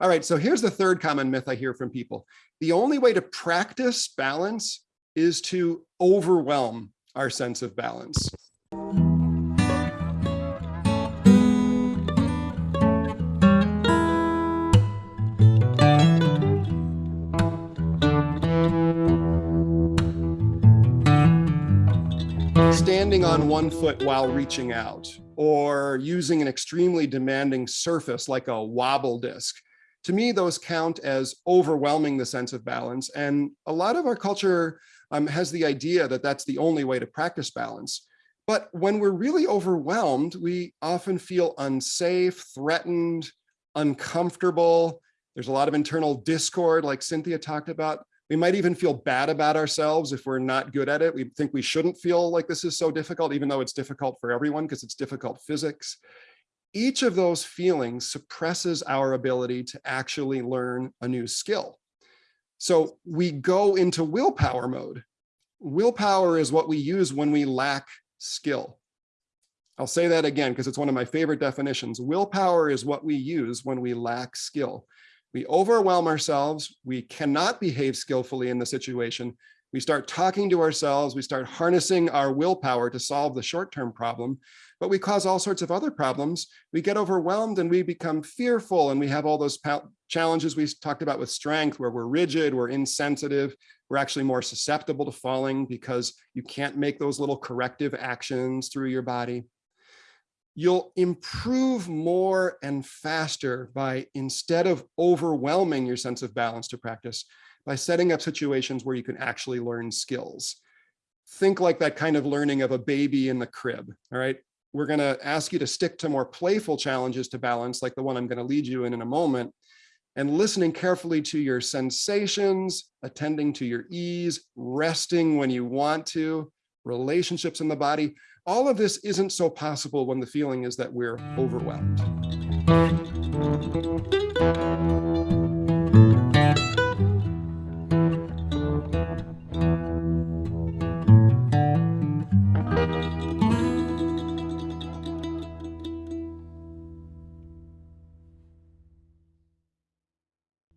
All right, so here's the third common myth I hear from people. The only way to practice balance is to overwhelm our sense of balance. standing on one foot while reaching out or using an extremely demanding surface like a wobble disc. To me, those count as overwhelming the sense of balance. And a lot of our culture um, has the idea that that's the only way to practice balance. But when we're really overwhelmed, we often feel unsafe, threatened, uncomfortable. There's a lot of internal discord like Cynthia talked about. We might even feel bad about ourselves if we're not good at it. We think we shouldn't feel like this is so difficult, even though it's difficult for everyone because it's difficult physics. Each of those feelings suppresses our ability to actually learn a new skill. So we go into willpower mode. Willpower is what we use when we lack skill. I'll say that again because it's one of my favorite definitions. Willpower is what we use when we lack skill. We overwhelm ourselves. We cannot behave skillfully in the situation. We start talking to ourselves. We start harnessing our willpower to solve the short-term problem, but we cause all sorts of other problems. We get overwhelmed and we become fearful and we have all those challenges we talked about with strength where we're rigid, we're insensitive, we're actually more susceptible to falling because you can't make those little corrective actions through your body you'll improve more and faster by instead of overwhelming your sense of balance to practice by setting up situations where you can actually learn skills. Think like that kind of learning of a baby in the crib, all right? We're gonna ask you to stick to more playful challenges to balance like the one I'm gonna lead you in in a moment and listening carefully to your sensations, attending to your ease, resting when you want to, relationships in the body, all of this isn't so possible when the feeling is that we're overwhelmed.